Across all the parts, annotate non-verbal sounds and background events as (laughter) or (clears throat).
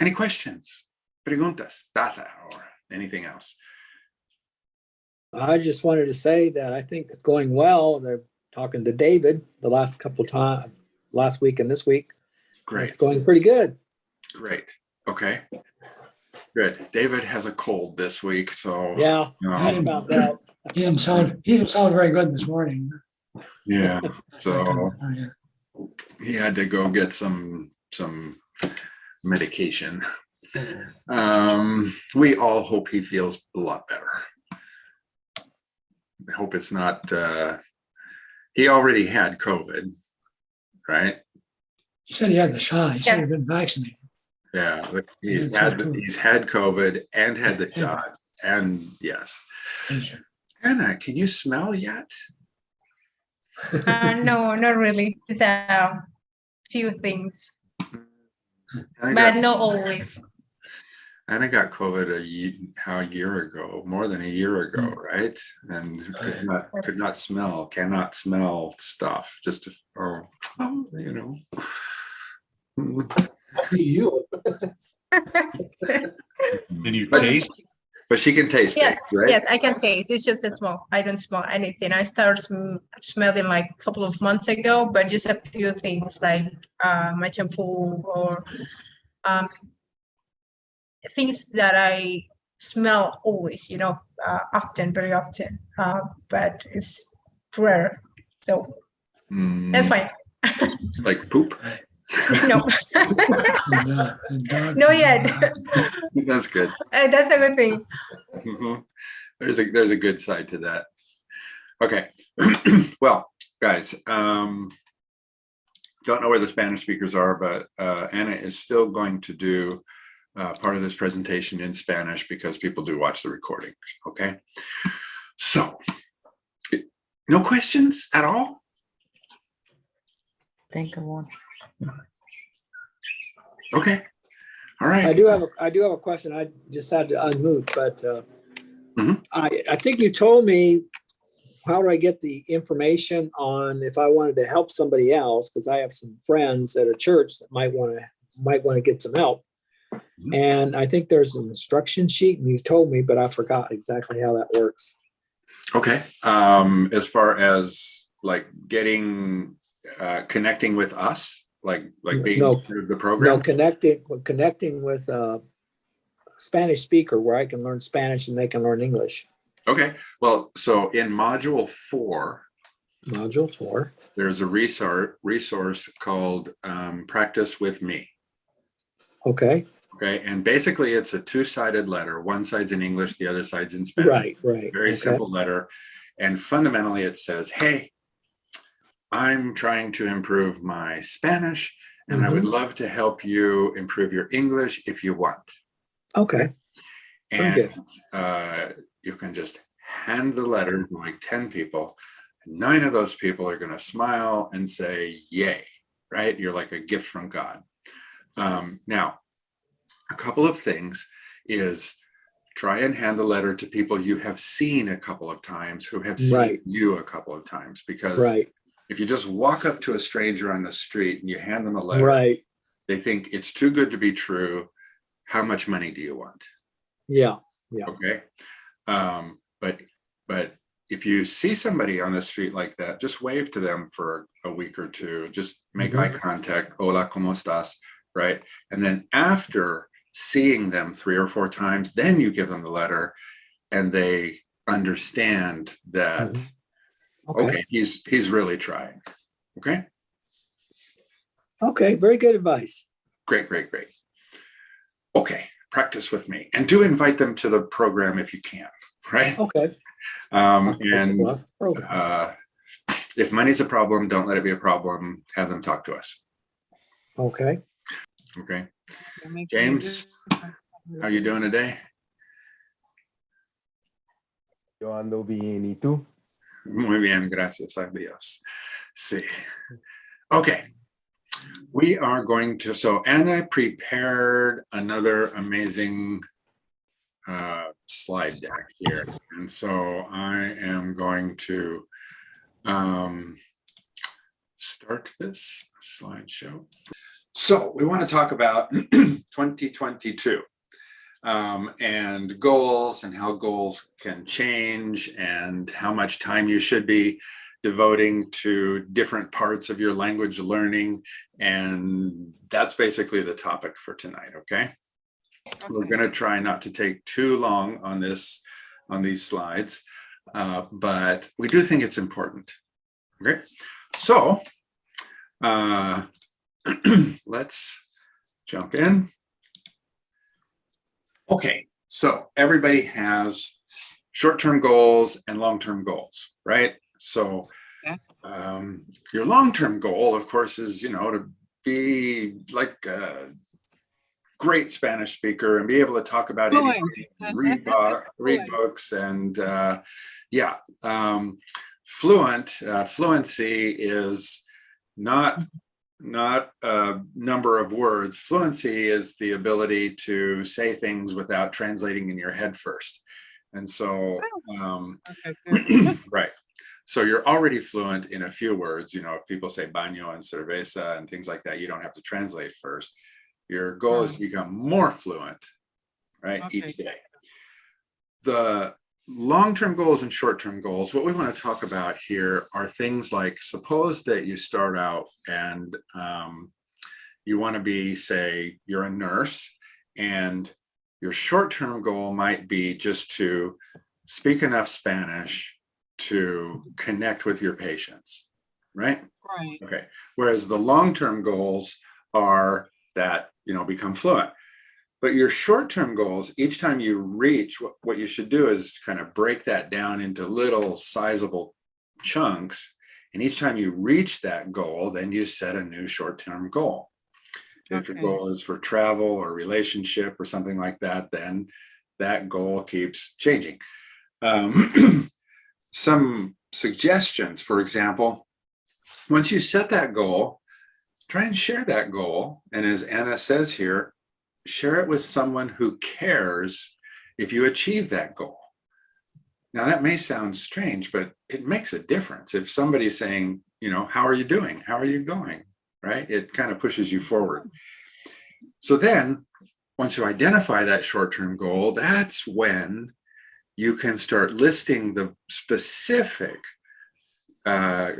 Any questions, preguntas, data, or anything else? I just wanted to say that I think it's going well. They're talking to David the last couple times, last week and this week. Great, It's going pretty good. great. Okay. Good. David has a cold this week, so. Yeah, I um, found out. He didn't sound, he didn't sound very good this morning. Yeah, (laughs) so Oh, yeah. he had to go get some, some medication. Um, we all hope he feels a lot better. I hope it's not, uh, he already had COVID, right? He said he had the shot. He said Yeah. he'd been vaccinated. Yeah, but he's had, he's had COVID and had the shot and yes. Anna, can you smell yet? Uh, no, not really. Just a few things, Anna but got, not always. (laughs) Anna got COVID a ye how a year ago, more than a year ago, Mm. right? And could not, could not smell, cannot smell stuff, just, to- oh, oh, (laughs) you know. You. (laughs) And you But- taste, But she can taste it, Yes, right? yes, I can taste. It's just a smell. I don't smell anything. I started sm- smelling like a couple of months ago, but just a few things like uh, my shampoo or um, things that I smell always, you know, uh, often, very often. Uh, but it's rare, so that's Mm, fine. (laughs) Like poop? (laughs) no, And, (laughs) no yet. (laughs) That's good. Uh, that's a good thing. Mhm. There's a, there's a good side to that. Okay, (clears throat) well, guys, um, don't know where the Spanish speakers are, but uh, Anna is still going to do uh, part of this presentation in Spanish because people do watch the recordings, okay? So, no questions at all? Think of one. Okay, All right. I do have, a I do have a question. I just had to unmute, but uh, Mhm. I, I think you told me, how do I get the information on if I wanted to help somebody else? Because I have some friends at a church that might want to, might want to get some help. Mhm. And I think there's an instruction sheet and you told me, but I forgot exactly how that works. Okay, um, as far as like getting, uh, connecting with us, like, like being No. part of the No, connecting, connecting with a Spanish speaker where I can learn Spanish and they can learn English. Okay, well, so in module four, Module four. there's a resource, resource called um, Practice with Me. Okay, Okay, and basically it's a two-sided letter. One side's in English, the other side's in Spanish. right, right. Very okay. simple letter. And fundamentally it says, hey, I'm trying to improve my Spanish and I Mm-hmm. would love to help you improve your English if you want. Okay, And uh, you can just hand the letter to like 10 people. Nine of those people are going to smile and say, yay, right? You're like a gift from God. Um, now, a couple of things is try and hand the letter to people you have seen a couple of times who have seen Right. you a couple of times because right, if you just walk up to a stranger on the street and you hand them a letter, right. they think it's too good to be true. How much money do you want? Yeah, Yeah. Okay. Um, but, but if you see somebody on the street like that, just wave to them for a week or two, just make Mhm. eye contact. Hola, ¿cómo estás? Right. And then after seeing them three or four times, then you give them the letter and they understand that, Mhm. Okay, okay, he's, he's really trying. Okay. okay, very good advice. Great, great, great. Okay, practice with me and do invite them to the program if you can, (laughs) right? Okay. Um, and Well, that's the program. uh, if money's a problem, don't let it be a problem. Have them talk to us. Okay, Okay. James, how are you doing today? Yo ando bien, ¿y tú? Muy bien, gracias a Dios. Sí. Okay. We are going to, so Anna prepared another amazing uh, slide deck here. And so I am going to um, start this slideshow. So we want to talk about (clears throat) 2022 um, and goals and how goals can change and how much time you should be devoting to different parts of your language learning. And that's basically the topic for tonight, okay? We're going to try not to take too long on this, on these slides, uh, but we do think it's important. Okay, so uh, (clears throat) let's jump in. Okay, so everybody has short-term goals and long-term goals, right? So um, your long-term goal, of course, is, you know, to be like a great Spanish speaker and be able to talk about Fluent. anything, (laughs) read, bo- read books and uh, yeah, um, fluent, uh, fluency is not not a number of words. Fluency is the ability to say things without translating in your head first. And so, um, Okay, (clears throat) right. So you're already fluent in a few words. You know, if people say baño and cerveza and things like that, you don't have to translate first. Your goal is to become more fluent, right, each day. The long-term goals and short-term goals, what we want to talk about here are things like, suppose that you start out and um, you want to be, say, you're a nurse and your short-term goal might be just to speak enough Spanish to connect with your patients, right? Right. Okay, whereas the long-term goals are that, you know, become fluent. But your short-term goals, each time you reach, what, what you should do is kind of break that down into little sizable chunks. And each time you reach that goal, then you set a new short-term goal. If your goal is for travel or relationship or something like that, then that goal keeps changing. Um, (clears throat) some suggestions, for example, once you set that goal, try and share that goal. And as Anna says here, share it with someone who cares if you achieve that goal. Now that may sound strange, but it makes a difference. If somebody's saying, you know, how are you doing? How are you going? Right? It kind of pushes you forward. So then once you identify that short-term goal, that's when you can start listing the specific uh,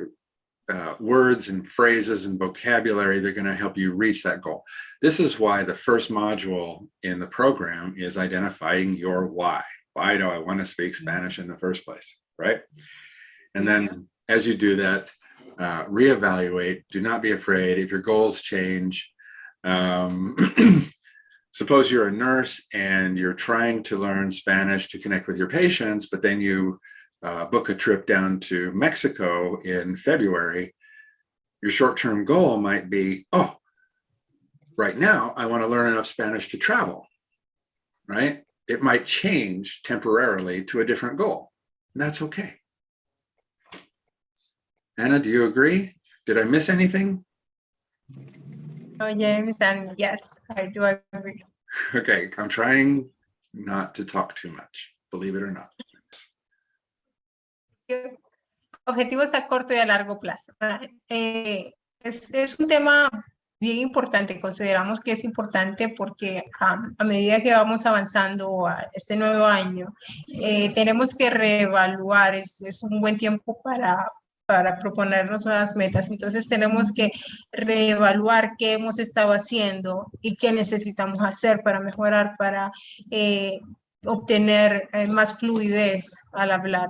uh, words and phrases and vocabulary that are going to help you reach that goal. This is why the first module in the program is identifying your why. Why do I want to speak Spanish in the first place, right? And then as you do that, uh, reevaluate, do not be afraid if your goals change. Um, (clears throat) suppose you're a nurse and you're trying to learn Spanish to connect with your patients, but then you uh, book a trip down to Mexico in February, your short-term goal might be, oh, right now I want to learn enough Spanish to travel, right? It might change temporarily to a different goal. And that's okay. Anna, do you agree? Did I miss anything? Oh, James, and yes, I do agree. (laughs) Okay, I'm trying not to talk too much, believe it or not. Objetivos a corto y a largo plazo. Ah, eh, es, es un tema bien importante. Consideramos que es importante porque am, a medida que vamos avanzando a este nuevo año, eh, tenemos que reevaluar. Es, es un buen tiempo para, para proponernos nuevas metas. Entonces tenemos que reevaluar qué hemos estado haciendo y qué necesitamos hacer para mejorar, para eh, obtener eh, más fluidez al hablar.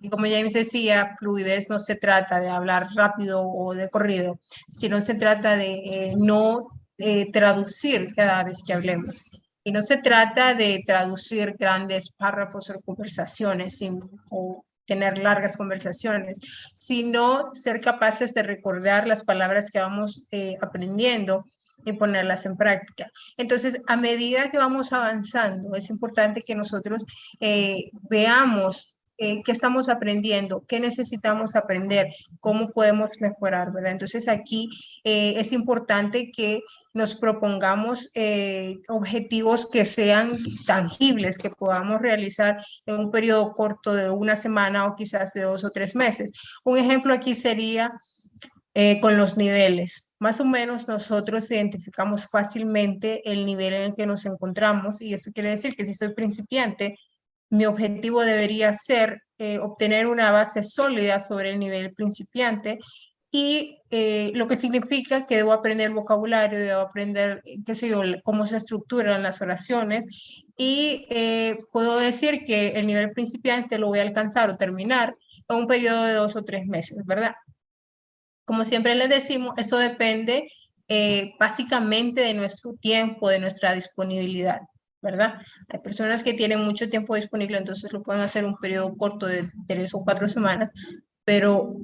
Y como James decía, fluidez no se trata de hablar rápido o de corrido, sino se trata de eh, no eh, traducir cada vez que hablemos. Y no se trata de traducir grandes párrafos o conversaciones sin, o tener largas conversaciones, sino ser capaces de recordar las palabras que vamos aprendiendo y ponerlas en práctica. Entonces, a medida que vamos avanzando, es importante que nosotros eh, veamos eh, qué estamos aprendiendo, qué necesitamos aprender, cómo podemos mejorar, ¿verdad? Entonces, aquí eh, es importante que nos propongamos eh, objetivos que sean tangibles, que podamos realizar en un periodo corto de una semana o quizás de dos o tres meses. Un ejemplo aquí sería eh, con los niveles. Más o menos nosotros identificamos fácilmente el nivel en el que nos encontramos y eso quiere decir que si soy principiante, mi objetivo debería ser eh, obtener una base sólida sobre el nivel principiante y eh, lo que significa que debo aprender vocabulario, debo aprender, qué sé yo, cómo se estructuran las oraciones y puedo decir que el nivel principiante lo voy a alcanzar o terminar en un periodo de dos o tres meses, ¿verdad? Como siempre les decimos, eso depende eh, básicamente de nuestro tiempo, de nuestra disponibilidad, ¿verdad? Hay personas que tienen mucho tiempo disponible, entonces lo pueden hacer un periodo corto de tres o cuatro semanas, pero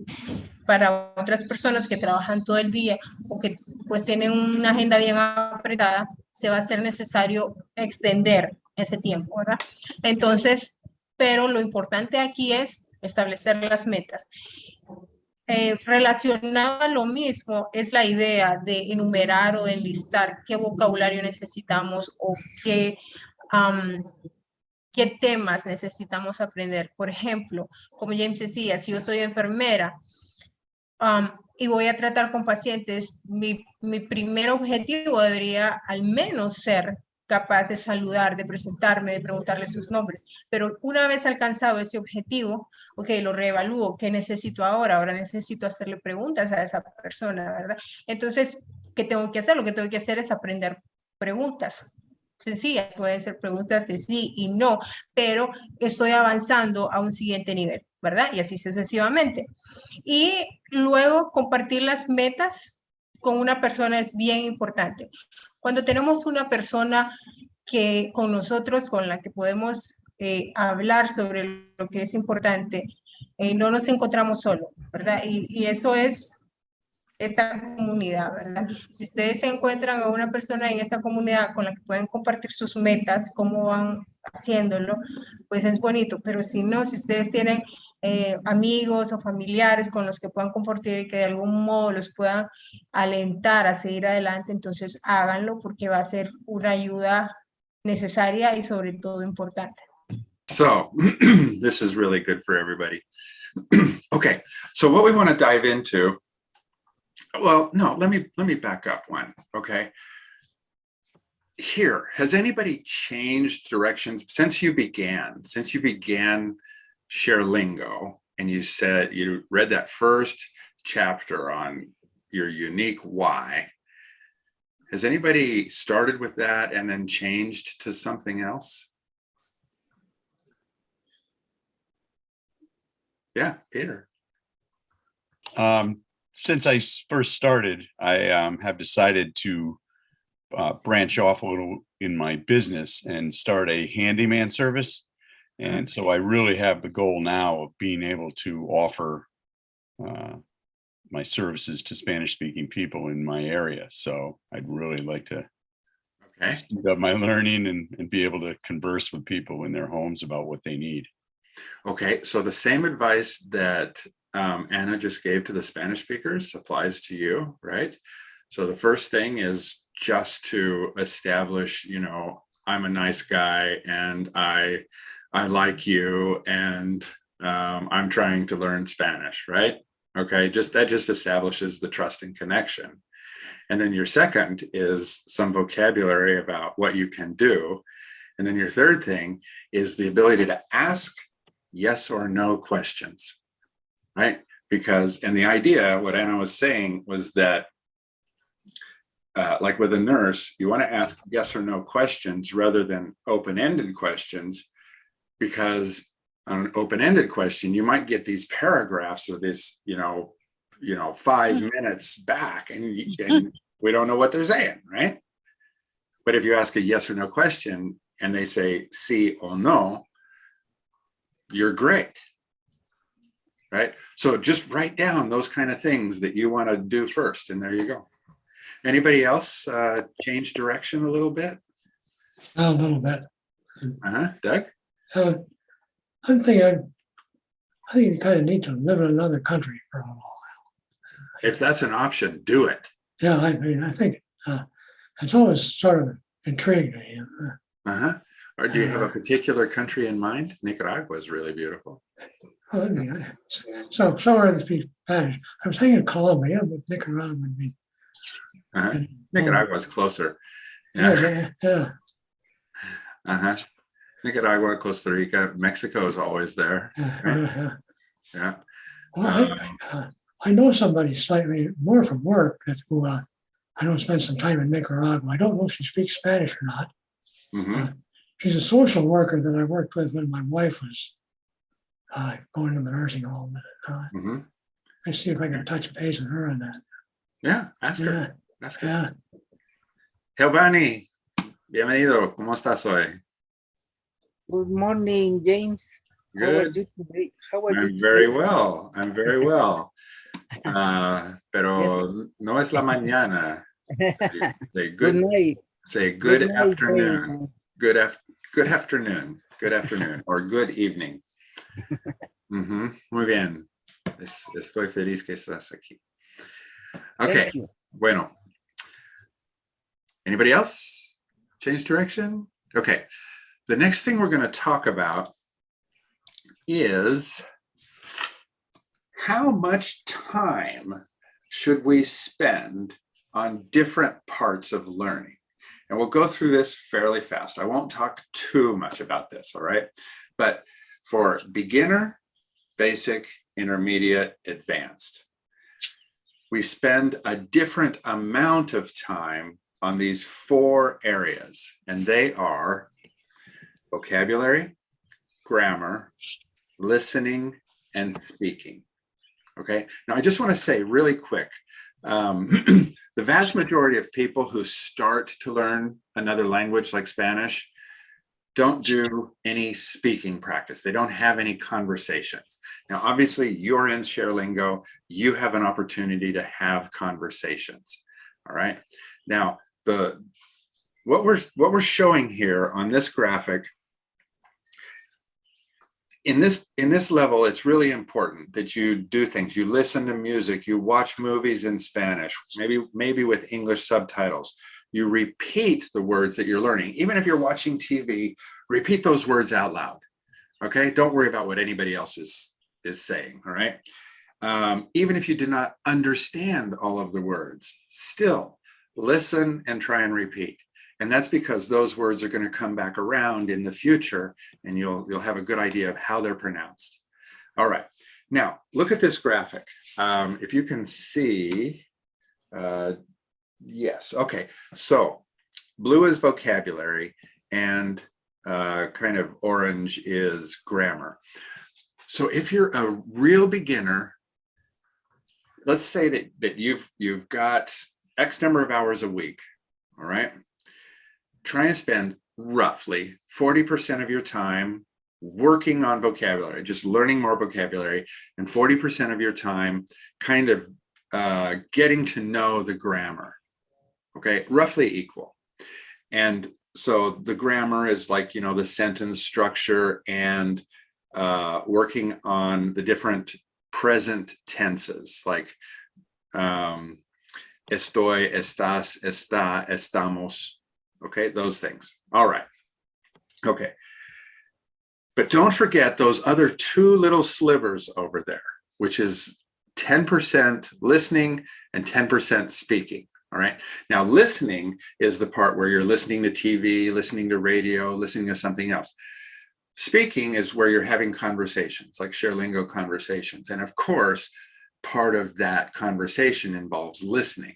para otras personas que trabajan todo el día o que pues tienen una agenda bien apretada, se va a ser necesario extender ese tiempo, ¿verdad? Entonces, pero lo importante aquí es establecer las metas. Eh, a lo mismo es la idea de enumerar o enlistar qué vocabulario necesitamos o qué, qué temas necesitamos aprender. Por ejemplo, como James decía, si yo soy enfermera y voy a tratar con pacientes, mi, mi primer objetivo debería al menos ser capaz de saludar, de presentarme, de preguntarle sus nombres. Pero una vez alcanzado ese objetivo, ok, lo reevalúo, ¿qué necesito ahora? Ahora necesito hacerle preguntas a esa persona, ¿verdad? Entonces, ¿qué tengo que hacer? Lo que tengo que hacer es aprender preguntas. Sencillas, pueden ser preguntas de sí y no, pero estoy avanzando a un siguiente nivel, ¿verdad? Y así sucesivamente. Y luego compartir las metas con una persona es bien importante. Cuando tenemos una persona que con nosotros, con la que podemos eh, hablar sobre lo que es importante, eh, no nos encontramos solos, ¿verdad? Y, y eso es esta comunidad, ¿verdad? Si ustedes se encuentran a una persona en esta comunidad con la que pueden compartir sus metas, cómo van haciéndolo, pues es bonito, pero si no, si ustedes tienen eh, amigos o familiares con los que puedan compartir y que de algún modo los puedan alentar a seguir adelante, entonces háganlo porque va a ser una ayuda necesaria y sobre todo importante. So (clears throat) this is really good for everybody. (clears throat) okay, so what we want to dive into. Well, no, let me let me back up one. Okay. Here, has anybody changed directions since you began? Since you began ShareLingo and you said you read that first chapter on your unique why. Has anybody started with that and then changed to something else? Yeah, Peter. Um, since i first started, I um, have decided to uh, branch off a little in my business and start a handyman service. And so I really have the goal now of being able to offer uh, my services to Spanish speaking people in my area. So I'd really like to Okay, speed up my learning and, and be able to converse with people in their homes about what they need. okay. So the same advice that um, Anna just gave to the Spanish speakers applies to you, right? So the first thing is just to establish, you know, I'm a nice guy and I I like you and um, I'm trying to learn Spanish, right? Okay, just that just establishes the trust and connection. And then your second is some vocabulary about what you can do. And then your third thing is the ability to ask yes or no questions, right? Because, and the idea, what Anna was saying was that uh, like with a nurse, you want to ask yes or no questions rather than open-ended questions because on an open-ended question, you might get these paragraphs or this, you know, you know, five minutes back and, (laughs) and we don't know what they're saying, right? But if you ask a yes or no question and they say sí or no, you're great. Right? So just write down those kind of things that you want to do first and there you go. Anybody else uh, change direction a little bit? A little bit. Uh-huh, Doug? Uh, I'm thinking, I I think you kind of need to live in another country for a while. If that's an option, do it. Yeah, I mean, I think uh, it's always sort of intrigued me. uh, Uh-huh. Or do you have a particular country in mind? Nicaragua is really beautiful. So somewhere that speaks Spanish. I was thinking Colombia, but Nicaragua would be. Uh-huh. Nicaragua's closer. Yeah, Yeah, yeah, yeah. uh-huh. Nicaragua, Costa Rica, Mexico is always there. (laughs) yeah, yeah, yeah. Yeah. I, uh, I know somebody slightly more from work that who uh, I don't spend some time in Nicaragua. I don't know if she speaks Spanish or not. hmm She's a social worker that I worked with when my wife was uh, going to the nursing home. Uh, hmm I see if I can touch base with her on that. Yeah, ask her. Ask her. yeah. Giovanni, bienvenido. ¿Cómo estás hoy? Good morning, James. How are Good. you today? How are you? I'm very today? well. I'm very well. Uh, (laughs) pero no es la mañana. Say (laughs) Good good, night. say good night, afternoon. James. Good af, good afternoon. Good afternoon or good evening. (laughs) Ujú, Muy bien. Es- Estoy feliz que estás aquí. Okay, bueno. Anybody else? Change direction? Okay, the next thing we're going to talk about is how much time should we spend on different parts of learning? And we'll go through this fairly fast. I won't talk too much about this, all right? But for beginner, basic, intermediate, advanced, we spend a different amount of time on these four areas, and they are vocabulary, grammar, listening, and speaking. Okay, now I just want to say really quick, um, (clears throat) the vast majority of people who start to learn another language like Spanish don't do any speaking practice. They don't have any conversations. Now, obviously, you're in ShareLingo. You have an opportunity to have conversations. All right. Now, the what we're what we're showing here on this graphic in this in this level it's really important that you do things. You listen to music you watch movies in spanish maybe maybe with english subtitles. You repeat the words that you're learning. Even if you're watching tv repeat those words out loud okay? Don't worry about what anybody else is is saying all right? Um, even if you do not understand all of the words still listen and try and repeat and that's because those words are going to come back around in the future and you'll, you'll have a good idea of how they're pronounced. All right, now look at this graphic. Um, if you can see, uh, yes, okay. So blue is vocabulary and uh, kind of orange is grammar. So if you're a real beginner, let's say that, that you've, you've got X number of hours a week, all right? Try and spend roughly 40% of your time working on vocabulary, just learning more vocabulary, and 40% of your time kind of uh, getting to know the grammar, okay, roughly equal. And so the grammar is like, you know, the sentence structure and uh, working on the different present tenses, like um, estoy, estás, está, estamos, okay those things. All right. Okay. But don't forget those other two little slivers over there which is 10% listening and 10% speaking. All right. Now listening is the part where you're listening to tv listening to radio listening to something else. Speaking is where you're having conversations like sharelingo conversations. And of course part of that conversation involves listening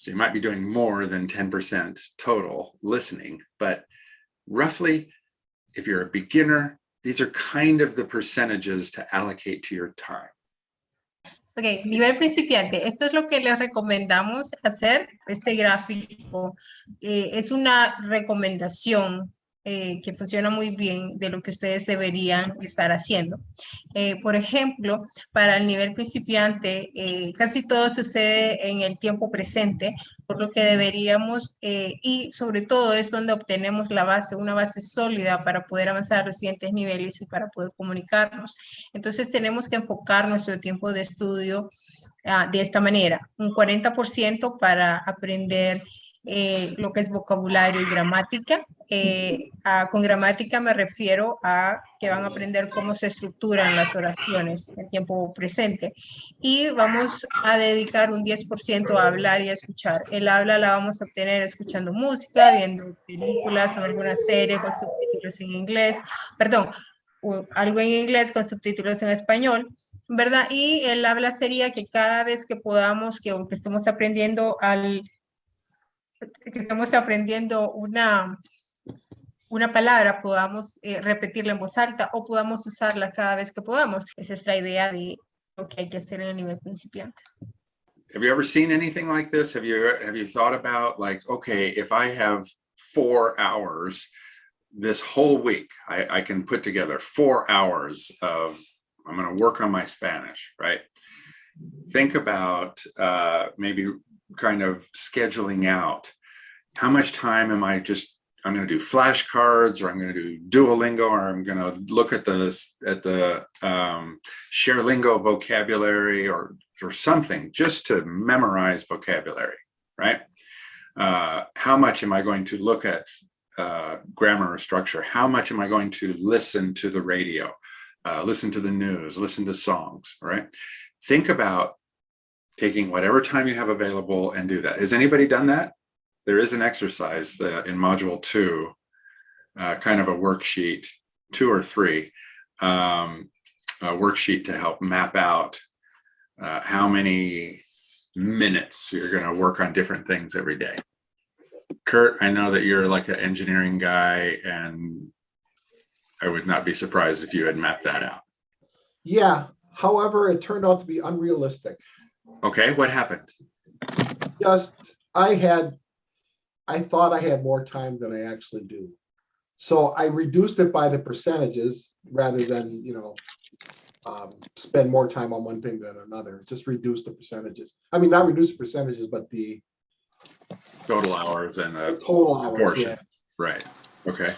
so you might be doing more than 10% total listening, but roughly, if you're a beginner, these are kind of the percentages to allocate to your time. Ok, nivel principiante. Esto es lo que les recomendamos hacer, este gráfico. eh, es una recomendación eh, que funciona muy bien de lo que ustedes deberían estar haciendo. Eh, por ejemplo, para el nivel principiante, eh, casi todo sucede en el tiempo presente, por lo que deberíamos, y sobre todo es donde obtenemos la base, una base sólida para poder avanzar a los siguientes niveles y para poder comunicarnos. Entonces tenemos que enfocar nuestro tiempo de estudio ah, de esta manera, un 40% para aprender eh, lo que es vocabulario y gramática. Eh, a- con gramática me refiero a que van a aprender cómo se estructuran las oraciones en tiempo presente. Y vamos a dedicar un 10% a hablar y a escuchar. El habla la vamos a obtener escuchando música, viendo películas o alguna serie con subtítulos en inglés, perdón, algo en inglés con subtítulos en español, ¿verdad? Y el habla sería que cada vez que podamos, que, que estemos aprendiendo al, que estemos aprendiendo una, una palabra, podamos eh, repetirla en voz alta o podamos usarla cada vez que podamos. Esa es la idea de lo que hay que hacer en el nivel principiante. Have you ever seen anything like this? Have you, have you thought about like, okay, if I have four hours this whole week, I, can put together four hours of, I'm gonna work on my Spanish, right? Think about uh, maybe kind of scheduling out, how much time am I just, I'm gonna do flashcards, or I'm gonna do Duolingo, or I'm gonna look at the, at the um, ShareLingo vocabulary, or or something just to memorize vocabulary, right? Uh, how much am I going to look at uh, grammar or structure? How much am I going to listen to the radio, uh, listen to the news, listen to songs, right? Think about taking whatever time you have available and do that. Has anybody done that? There is an exercise uh, in module two, uh, kind of a worksheet, two or three, um, a worksheet to help map out uh, how many minutes you're going to work on different things every day. Kurt, I know that you're like an engineering guy and I would not be surprised if you had mapped that out. Yeah, however, it turned out to be unrealistic. Okay, what happened? Just, I had, I thought I had more time than I actually do. So I reduced it by the percentages rather than, you know, um, spend more time on one thing than another, just reduce the percentages. I mean, not reduce the percentages, but the Total hours and the total hours, Portion. yeah. right. Okay,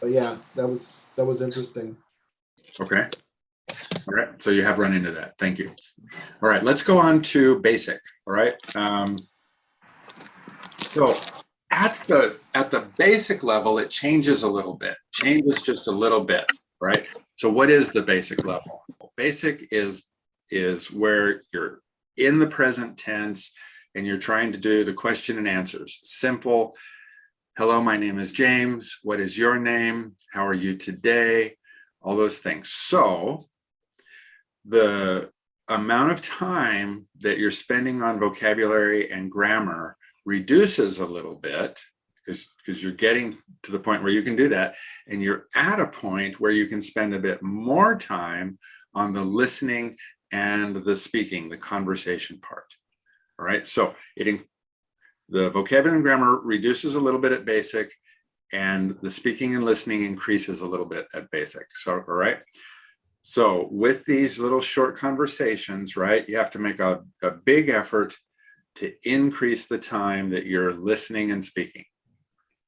But yeah, that was, that was interesting. okay. All right, so you have run into that. Thank you. All right, let's go on to basic. All right. Um, so at the at the basic level, it changes a little bit. Changes just a little bit, right? So what is the basic level? Basic is is where you're in the present tense and you're trying to do the question and answers. Simple. Hello, my name is James. What is your name? How are you today? All those things. So the amount of time that you're spending on vocabulary and grammar reduces a little bit because because you're getting to the point where you can do that and you're at a point where you can spend a bit more time on the listening and the speaking the conversation part all right? So it the vocabulary and grammar reduces a little bit at basic and the speaking and listening increases a little bit at basic so all right so with these little short conversations right you have to make a, a big effort to increase the time that you're listening and speaking.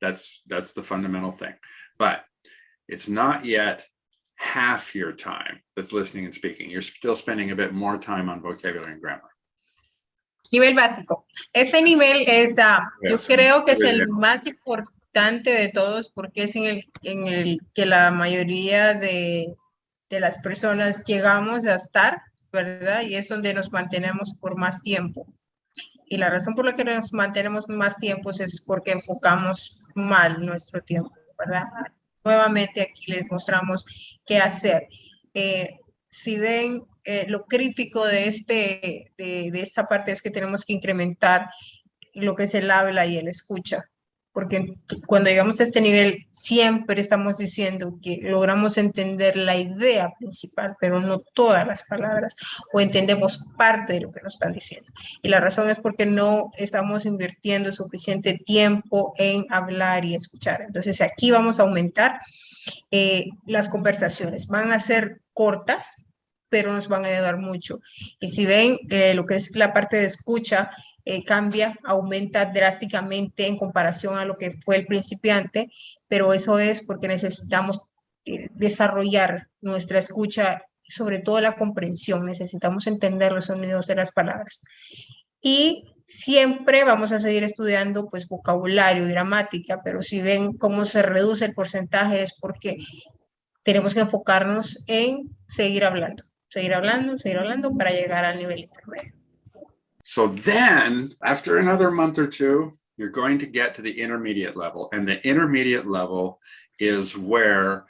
That's that's the fundamental thing. But it's not yet half your time that's listening and speaking. You're still spending a bit more time on vocabulary and grammar. Nivel básico. Este nivel es, ah, yo creo que es el más importante de todos porque es en el, en el que la mayoría de, de las personas llegamos a estar, ¿verdad? Y es donde nos mantenemos por más tiempo. Y la razón por la que nos mantenemos más tiempo es porque enfocamos mal nuestro tiempo, ¿verdad? Nuevamente aquí les mostramos qué hacer. Eh, si ven eh, lo crítico de, este, de, de esta parte es que tenemos que incrementar lo que es el habla y el escucha, porque cuando llegamos a este nivel siempre estamos diciendo que logramos entender la idea principal, pero no todas las palabras, o entendemos parte de lo que nos están diciendo. Y la razón es porque no estamos invirtiendo suficiente tiempo en hablar y escuchar. Entonces aquí vamos a aumentar eh, las conversaciones. Van a ser cortas, pero nos van a ayudar mucho. Y si ven eh, lo que es la parte de escucha, eh, cambia, aumenta drásticamente en comparación a lo que fue el principiante, pero eso es porque necesitamos eh, desarrollar nuestra escucha, sobre todo la comprensión, necesitamos entender los sonidos de las palabras. Y siempre vamos a seguir estudiando pues vocabulario gramática, pero si ven cómo se reduce el porcentaje es porque tenemos que enfocarnos en seguir hablando, seguir hablando, seguir hablando para llegar al nivel intermedio. So then, after another month or two, you're going to get to the intermediate level. And the intermediate level is where,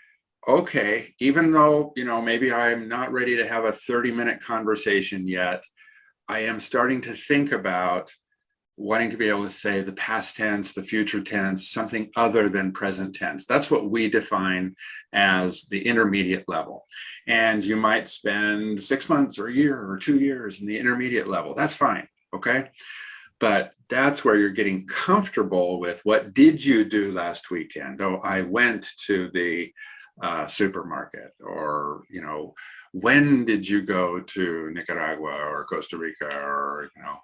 okay, even though, you know, maybe I'm not ready to have a 30 minute conversation yet, I am starting to think about wanting to be able to say the past tense, the future tense, something other than present tense. That's what we define as the intermediate level. And you might spend six months or a year or two years in the intermediate level. That's fine, okay? But that's where you're getting comfortable with what did you do last weekend? Oh, I went to the uh, supermarket or, you know, when did you go to Nicaragua or Costa Rica or, you know,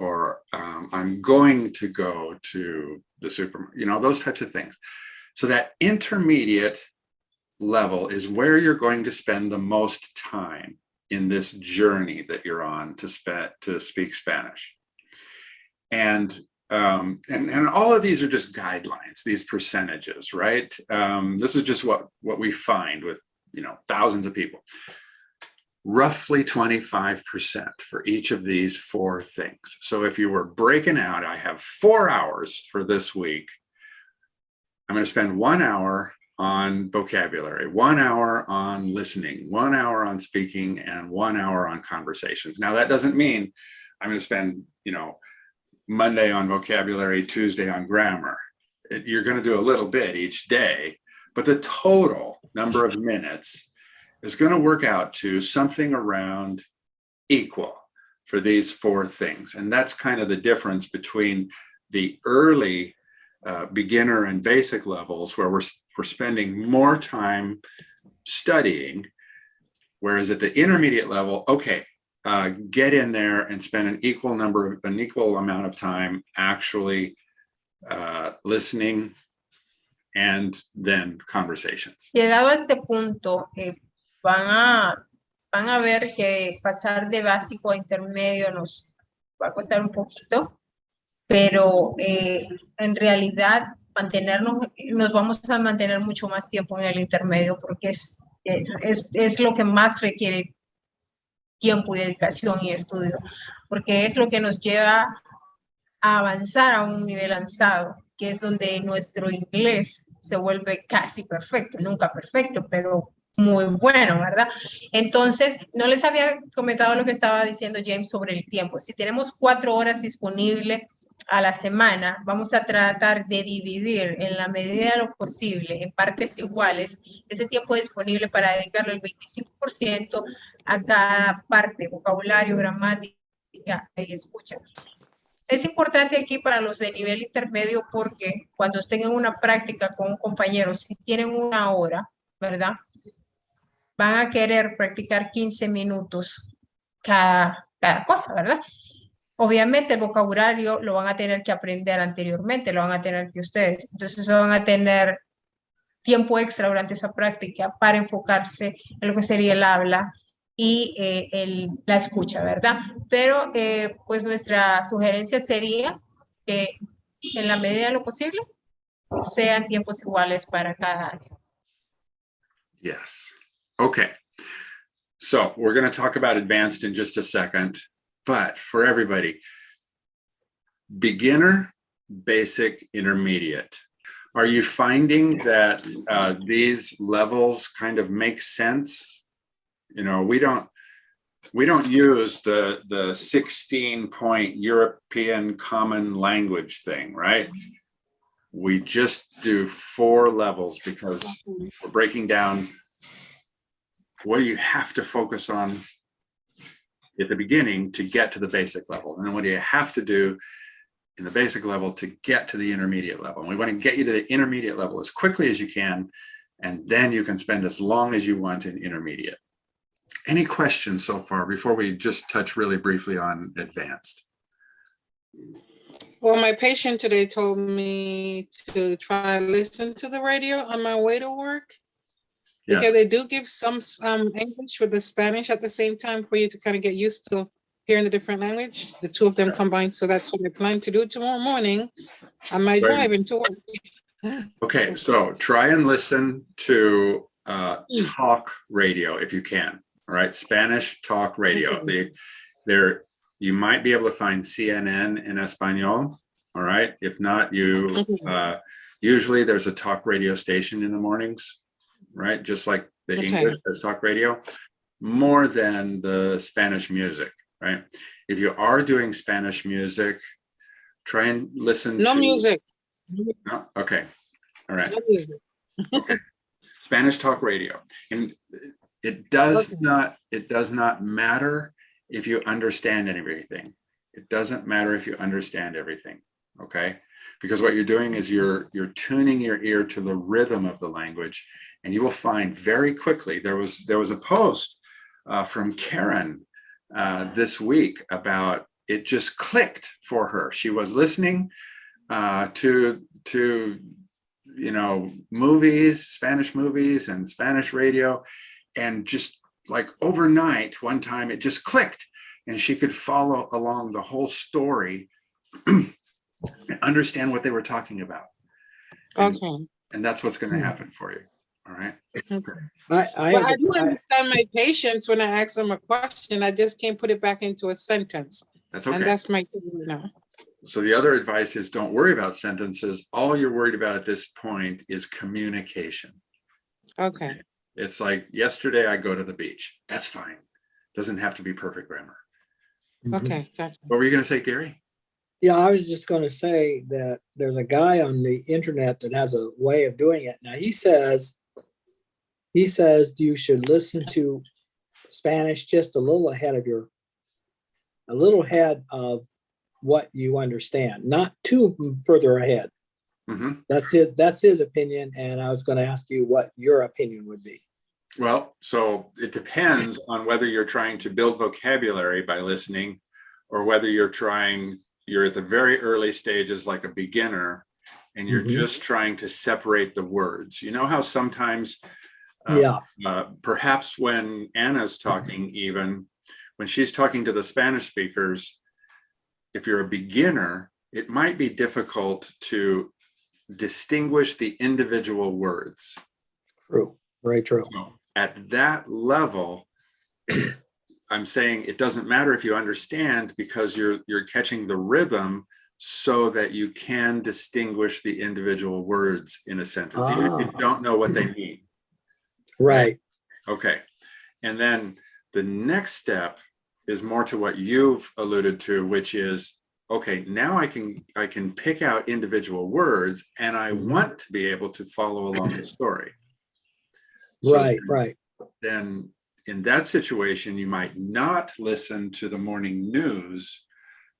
or um, I'm going to go to the super, you know, those types of things. So that intermediate level is where you're going to spend the most time in this journey that you're on to, spe to speak Spanish. And um, and, and all of these are just guidelines, these percentages, right? Um, this is just what, what we find with, you know, thousands of people. Roughly 25% for each of these four things. So if you were breaking out, I have four hours for this week. I'm going to spend one hour on vocabulary, one hour on listening, one hour on speaking, and one hour on conversations. Now, that doesn't mean I'm going to spend, you know, Monday on vocabulary, Tuesday on grammar. It- You're going to do a little bit each day, but the total number of minutes is going to work out to something around equal for these four things. And that's kind of the difference between the early uh, beginner and basic levels where we're, we're spending more time studying. Whereas at the intermediate level, okay, uh, get in there and spend an equal number, of an equal amount of time actually uh, listening and then conversations. Llegado a este punto, eh, van, a, van a ver que pasar de básico a intermedio nos va a costar un poquito, pero eh, en realidad mantenernos, nos vamos a mantener mucho más tiempo en el intermedio porque es, es, es lo que más requiere tiempo y dedicación y estudio, porque es lo que nos lleva a avanzar a un nivel avanzado, que es donde nuestro inglés se vuelve casi perfecto, nunca perfecto, pero muy bueno, ¿verdad? Entonces, no les había comentado lo que estaba diciendo James sobre el tiempo. Si tenemos cuatro horas disponibles a la semana, vamos a tratar de dividir en la medida de lo posible, en partes iguales, ese tiempo disponible para dedicarlo el 25% a cada parte, vocabulario, gramática y escucha. Es importante aquí para los de nivel intermedio porque cuando estén en una práctica con un compañero, si tienen una hora, ¿verdad? Van a querer practicar 15 minutos cada, cada cosa, ¿verdad? Obviamente el vocabulario lo van a tener que aprender anteriormente, lo van a tener que ustedes. Entonces van a tener tiempo extra durante esa práctica para enfocarse en lo que sería el habla y eh, el, la escucha, ¿verdad? Pero eh, pues nuestra sugerencia sería que en la medida de lo posible sean tiempos iguales para cada año. Yes. Okay. So we're going to talk about advanced in just a second, but for everybody, beginner, basic, intermediate. Are you finding that uh, these levels kind of make sense? You know, we don't we don't use the the 16 point European common language thing, right? We just do four levels because we're breaking down what you have to focus on at the beginning to get to the basic level. And then what do you have to do in the basic level to get to the intermediate level? And we want to get you to the intermediate level as quickly as you can and then you can spend as long as you want in intermediate. Any questions so far before we just touch really briefly on advanced? Well, my patient today told me to try and listen to the radio on my way to work. Because yes they do give some um English with the Spanish at the same time for you to kind of get used to hearing the different language, the two of them combined. So that's what I plan to do tomorrow morning on my Right. drive into work. Okay, so try and listen to uh, Mm. talk radio if you can. All right, Spanish talk radio. They, there, you might be able to find CNN in Espanol. All right, if not, you uh, usually there's a talk radio station in the mornings, right? Just like the Okay. English has talk radio, more than the Spanish music, right? If you are doing Spanish music, try and listen. No to- music, No? Okay, all right. no music. okay. Spanish talk radio. And it does Okay. not, it does not matter if you understand everything. It doesn't matter if you understand everything, okay? Because what you're doing is you're, you're tuning your ear to the rhythm of the language and you will find very quickly, there was, there was a post uh, from Karen uh, this week about it just clicked for her. She was listening uh, to, to you know, movies, Spanish movies and Spanish radio. And just like overnight, one time it just clicked and she could follow along the whole story (clears throat) understand what they were talking about. And, Okay. and that's what's going to hmm. happen for you. All right. I, I, Well, I do I- understand my patients when I ask them a question. I just can't put it back into a sentence. That's okay. And that's my, thing now. So the other advice is don't worry about sentences. All you're worried about at this point is communication. okay. It's like yesterday I go to the beach. That's fine. Doesn't have to be perfect grammar. Okay, mm-hmm. gotcha. What were you going to say, Gary? Yeah, I was just gonna say that there's a guy on the internet that has a way of doing it. Now, he says, he says you should listen to Spanish just a little ahead of your, a little ahead of what you understand, not too further ahead. Mhm. That's his, that's his opinion, and I was gonna ask you what your opinion would be. Well, so it depends on whether you're trying to build vocabulary by listening or whether you're trying, you're at the very early stages like a beginner and you're Mhm. just trying to separate the words. You know how sometimes uh, Yeah, uh, perhaps when Anna's talking even, when she's talking to the Spanish speakers, if you're a beginner, it might be difficult to distinguish the individual words. true, very true. So At that level, I'm saying it doesn't matter if you understand because you're, you're catching the rhythm so that you can distinguish the individual words in a sentence, even if you Ah. don't know what they mean. (clears throat) Right, Okay. And then the next step is more to what you've alluded to, which is, okay, now I can, I can pick out individual words and I Mhm. want to be able to follow along the story. So right, then- right. Then in that situation, you might not listen to the morning news.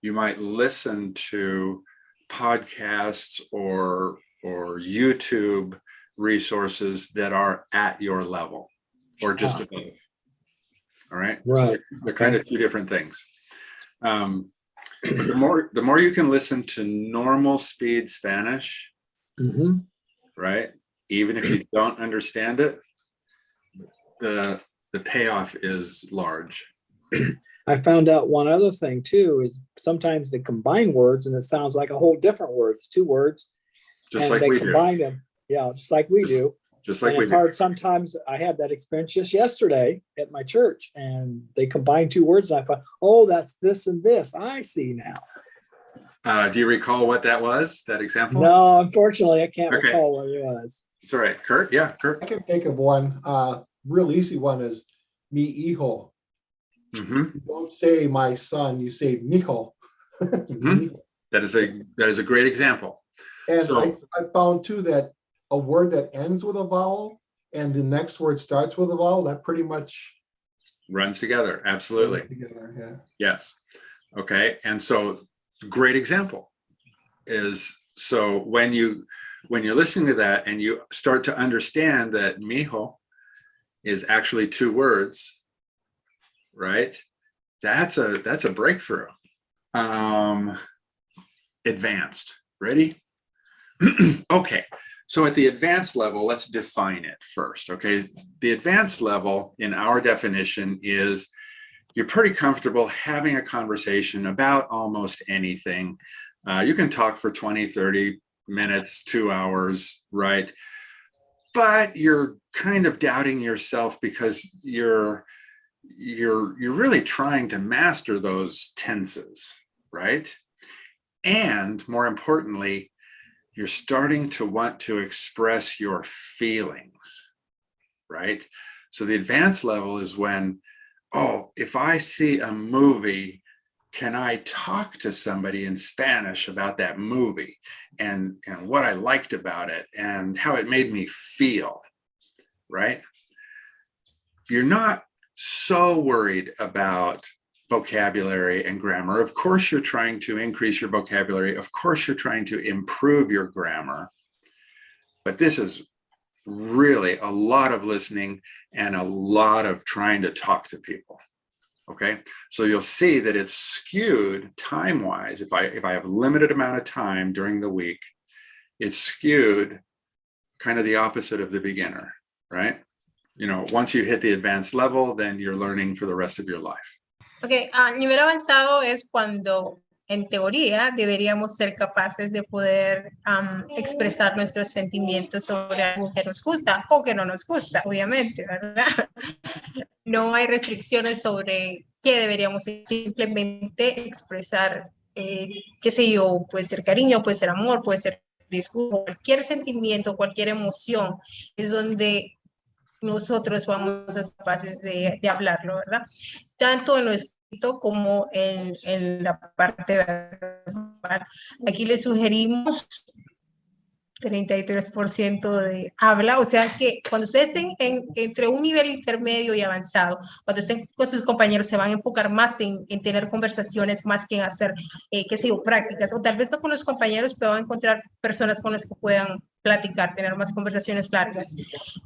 You might listen to podcasts or, or YouTube resources that are at your level or just above. All right. So Right, They're kind of two different things. Um, but the more, the more you can listen to normal speed Spanish, Mhm. right? Even if you don't understand it, the, the payoff is large. I found out one other thing too, is sometimes they combine words and it sounds like a whole different word. It's two words. Just and like they we do, Combine them, yeah, just like we Just do. just like And we it's do. hard, sometimes I had that experience just yesterday at my church and they combined two words and I thought, oh, that's this and this. I see now. Uh, do you recall what that was, that example? No, unfortunately, I can't Okay. recall what it was. It's all right. Kurt, yeah, Kurt. I can think of one, uh, real easy one is mi hijo. Mhm. Don't say my son, you say mijo. (laughs) Mhm. That is a, that is a great example. And I, So- I found too that a word that ends with a vowel and the next word starts with a vowel, that pretty much. Runs together, absolutely. Together, yeah. Yes. Okay, and so great example is, so when you, when you're listening to that and you start to understand that mijo is actually two words, right? That's a, that's a breakthrough. Um, advanced, ready? (clears throat) Okay, so at the advanced level, let's define it first, okay? The advanced level in our definition is you're pretty comfortable having a conversation about almost anything. Uh, you can talk for 20, 30 minutes, two hours, right? But you're kind of doubting yourself because you're you're you're really trying to master those tenses, right? And more importantly, you're starting to want to express your feelings, right? So the advanced level is when, oh, if I see a movie, can I talk to somebody in Spanish about that movie and, and what I liked about it and how it made me feel, right? You're not so worried about vocabulary and grammar. Of course, you're trying to increase your vocabulary. Of course, you're trying to improve your grammar. But this is really a lot of listening and a lot of trying to talk to people. Okay, so you'll see that it's skewed time-wise. If I if I have limited amount of time during the week, it's skewed kind of the opposite of the beginner, right? You know, once you hit the advanced level, then you're learning for the rest of your life. Ok, ah, a nivel avanzado es cuando en teoría deberíamos ser capaces de poder am, expresar nuestros sentimientos sobre algo que nos gusta o que no nos gusta, obviamente, ¿verdad? No hay restricciones sobre qué deberíamos simplemente expresar, eh, qué sé yo, puede ser cariño, puede ser amor, puede ser disgusto, cualquier sentimiento, cualquier emoción, es donde nosotros vamos a ser capaces de, de hablarlo, ¿verdad? Tanto en lo escrito como en, en la parte verbal. Aquí les sugerimos 33% de habla, o sea que cuando ustedes estén en, entre un nivel intermedio y avanzado, cuando estén con sus compañeros se van a enfocar más en, en tener conversaciones más que en hacer, eh, qué sé yo, prácticas, o tal vez no con los compañeros, pero van a encontrar personas con las que puedan platicar, tener más conversaciones largas.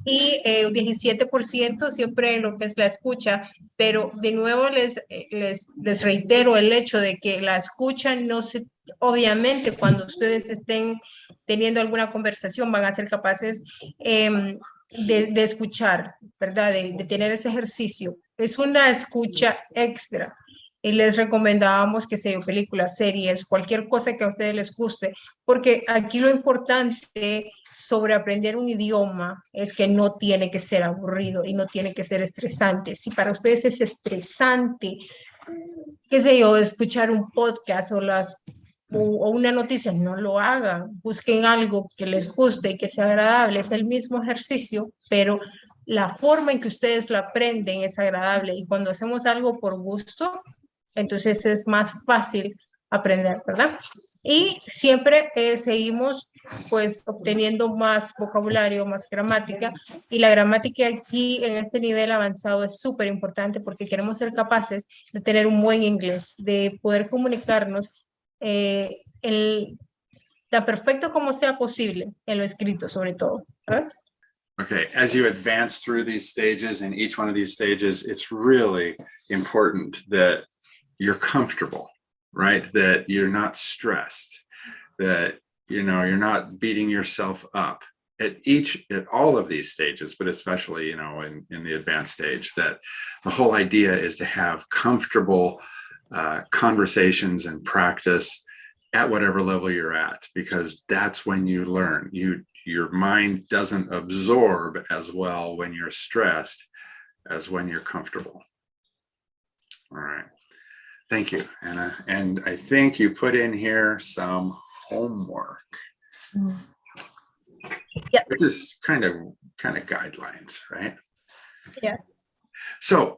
Y eh, 17% siempre lo que es la escucha, pero de nuevo les, eh, les, les reitero el hecho de que la escucha no se, obviamente cuando ustedes estén teniendo alguna conversación van a ser capaces eh, de, escuchar, ¿verdad? De, de tener ese ejercicio. Es una escucha extra y les recomendábamos que sea películas, series, cualquier cosa que a ustedes les guste, porque aquí lo importante sobre aprender un idioma es que no tiene que ser aburrido y no tiene que ser estresante. Si para ustedes es estresante, qué sé yo, escuchar un podcast o las o una noticia, no lo hagan, busquen algo que les guste y que sea agradable, es el mismo ejercicio, pero la forma en que ustedes lo aprenden es agradable y cuando hacemos algo por gusto, entonces es más fácil aprender, ¿verdad? Y siempre eh, seguimos pues obteniendo más vocabulario, más gramática y la gramática aquí en este nivel avanzado es súper importante porque queremos ser capaces de tener un buen inglés, de poder comunicarnos eh, el, perfecto como sea posible en lo escrito sobre todo. ¿verdad? Okay, as you advance through these stages and each one of these stages, it's really important that you're comfortable, right? That you're not stressed, that, you know, you're not beating yourself up at each, at all of these stages, but especially, you know, in, in the advanced stage, that the whole idea is to have comfortable uh, conversations and practice at whatever level you're at, because that's when you learn. You, your mind doesn't absorb as well when you're stressed as when you're comfortable. All right. Thank you, Anna. And I think you put in here some homework. Mm. Yeah. Which is kind of kind of guidelines, right? Yeah. So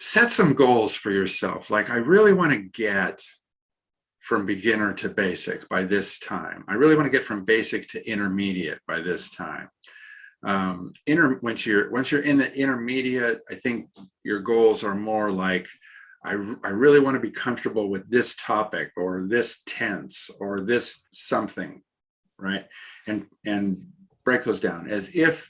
set some goals for yourself. Like I really want to get from beginner to basic by this time. I really want to get from basic to intermediate by this time. Um, inter once you're once you're in the intermediate, I think your goals are more like I, I really want to be comfortable with this topic or this tense or this something, right? And, and break those down as if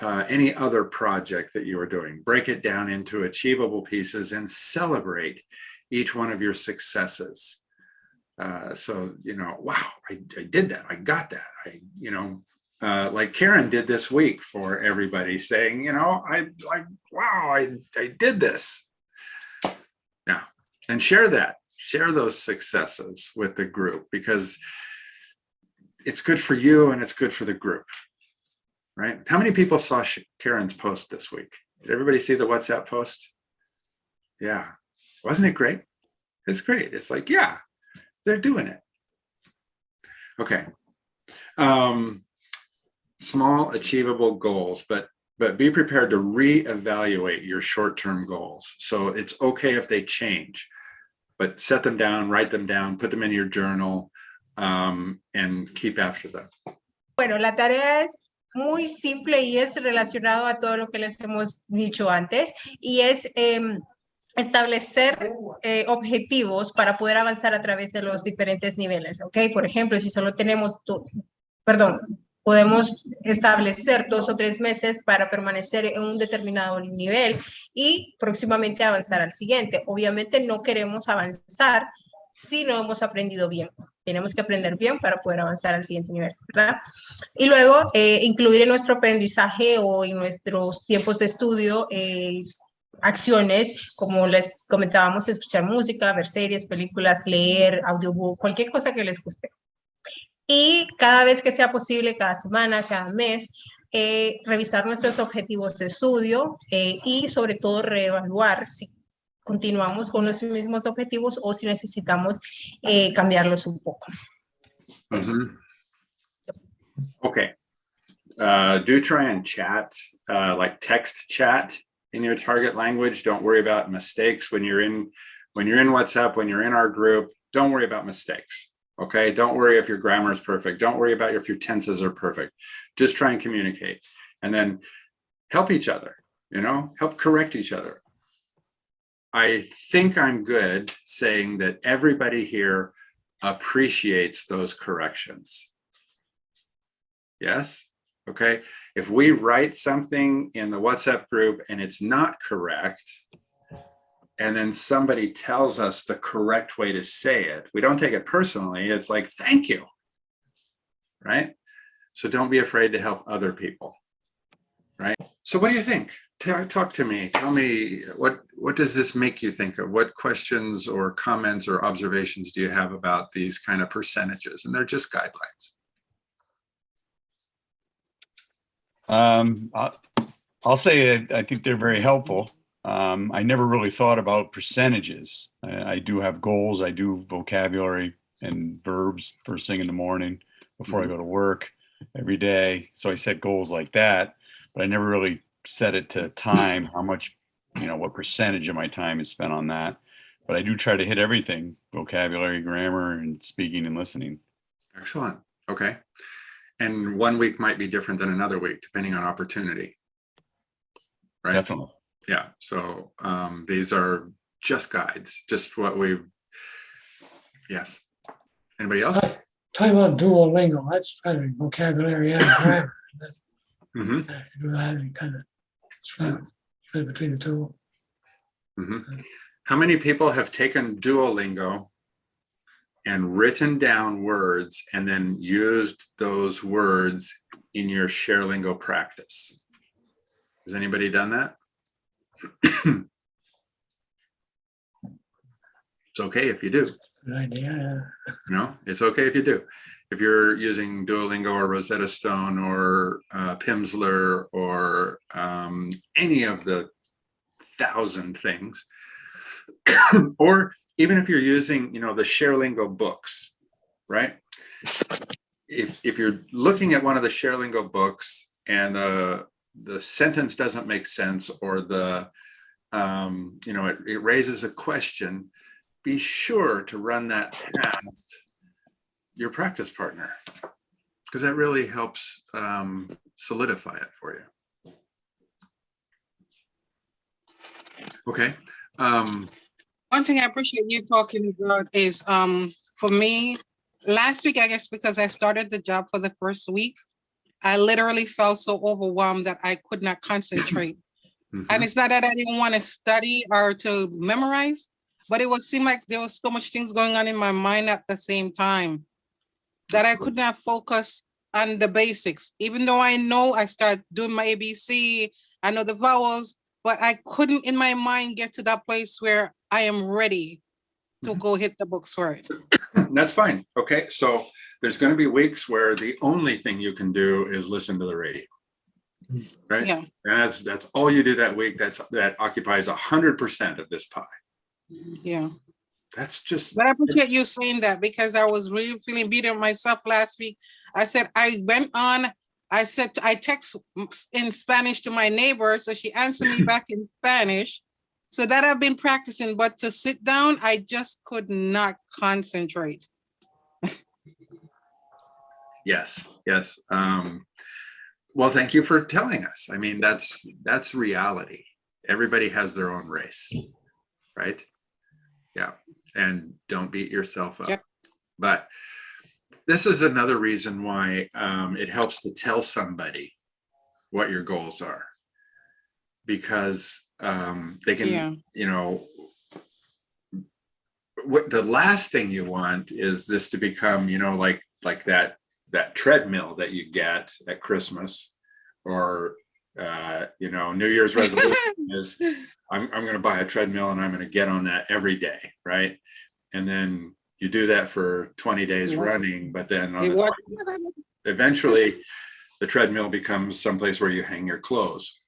uh, any other project that you are doing, break it down into achievable pieces and celebrate each one of your successes. Uh, so, you know, wow, I, I did that. I got that. I, you know, uh, like Karen did this week for everybody saying, you know, I like, wow, I, I did this Now, And share that, share those successes with the group because it's good for you and it's good for the group. Right? How many people saw Karen's post this week? Did everybody see the WhatsApp post? Yeah. Wasn't it great? It's great. It's like, yeah, they're doing it. Okay. Um, small achievable goals, but but be prepared to reevaluate your short-term goals. So it's okay if they change, but set them down, write them down, put them in your journal, um, and keep after them. Bueno, la tarea es muy simple y es relacionado a todo lo que les hemos dicho antes y es em, establecer eh, objetivos para poder avanzar a través de los diferentes niveles, ¿ok? Por ejemplo, si solo tenemos, tu- perdón, podemos establecer dos o tres meses para permanecer en un determinado nivel y próximamente avanzar al siguiente. Obviamente no queremos avanzar si no hemos aprendido bien. Tenemos que aprender bien para poder avanzar al siguiente nivel, ¿verdad? Y luego, eh, incluir en nuestro aprendizaje o en nuestros tiempos de estudio eh, acciones, como les comentábamos, escuchar música, ver series, películas, leer, audiobook, cualquier cosa que les guste. Y cada vez que sea posible, cada semana, cada mes, eh, revisar nuestros objetivos de estudio y sobre todo reevaluar si continuamos con los mismos objetivos o si necesitamos eh, cambiarlos un poco. Mhm. Okay. Uh, do try and chat, uh, like text chat in your target language. Don't worry about mistakes when you're in, when you're in WhatsApp, when you're in our group, don't worry about mistakes. Okay. Don't worry if your grammar is perfect. Don't worry about if your tenses are perfect. Just try and communicate and then help each other, you know, help correct each other. I think I'm good saying that everybody here appreciates those corrections. Yes, okay. If we write something in the WhatsApp group and it's not correct, and then somebody tells us the correct way to say it, we don't take it personally. It's like, thank you. Right? So don't be afraid to help other people. Right? So what do you think? Talk to me. Tell me what what does this make you think of? What questions or comments or observations do you have about these kind of percentages? And they're just guidelines. Um, I- I'll say I I think they're very helpful. Um, I never really thought about percentages. I, I do have goals. I do vocabulary and verbs first thing in the morning before I go to work every day. So I set goals like that, but I never really set it to time, how much, you know, what percentage of my time is spent on that. But I do try to hit everything, vocabulary, grammar, and speaking and listening. Excellent. Okay. And one week might be different than another week, depending on opportunity. Right? Definitely. Yeah. So um, these are just guides, just what we. Yes. Anybody else? Talking about Duolingo, that's kind of vocabulary and grammar. Hmm Uh, that and kind of split, split between the two. mm -hmm. How many people have taken Duolingo and written down words and then used those words in your ShareLingo practice? Has anybody done that? It's okay if you do. Good idea. You know, it's okay if you do. If you're using Duolingo or Rosetta Stone or uh, Pimsleur or um, any of the thousand things, (coughs) or even if you're using, you know, the ShareLingo books, right? If if you're looking at one of the ShareLingo books and uh, the sentence doesn't make sense or the um, you know it, it raises a question, be sure to run that past your practice partner because that really helps um, solidify it for you. Okay. Um, One thing I appreciate you talking about is, um, for me, last week, I guess, because I started the job for the first week, I literally felt so overwhelmed that I could not concentrate. mhm. And it's not that I didn't want to study or to memorize, but it would seem like there was so much things going on in my mind at the same time that I could not focus on the basics, even though I know I start doing my ABC, I know the vowels, but I couldn't in my mind get to that place where I am ready to mm-hmm. go hit the books for it. (coughs) That's fine. Okay, so there's gonna be weeks where the only thing you can do is listen to the radio. Mm. Right? Yeah. And that's, that's all you do that week. That's, that occupies a hundred percent of this pie. Yeah. That's just, But I appreciate you saying that because I was really feeling beat up myself last week. I said, I went on, I said, I text in Spanish to my neighbor, so she answered me (laughs) back in Spanish. So that I've been practicing, but to sit down, I just could not concentrate. yes, yes. Um, well, thank you for telling us. I mean, that's, that's reality. Everybody has their own race, right? Yeah, and don't beat yourself up. Yep. But this is another reason why um, it helps to tell somebody what your goals are. Because um, they Yeah. can, you know, what the last thing you want is this to become, you know, like, like that, that treadmill that you get at Christmas or, uh, you know, New Year's resolution (laughs) is I'm, I'm gonna buy a treadmill and I'm gonna get on that every day, right? And then you do that for 20 days Yeah. running, but then the was- (laughs) 20 eventually the treadmill becomes someplace where you hang your clothes,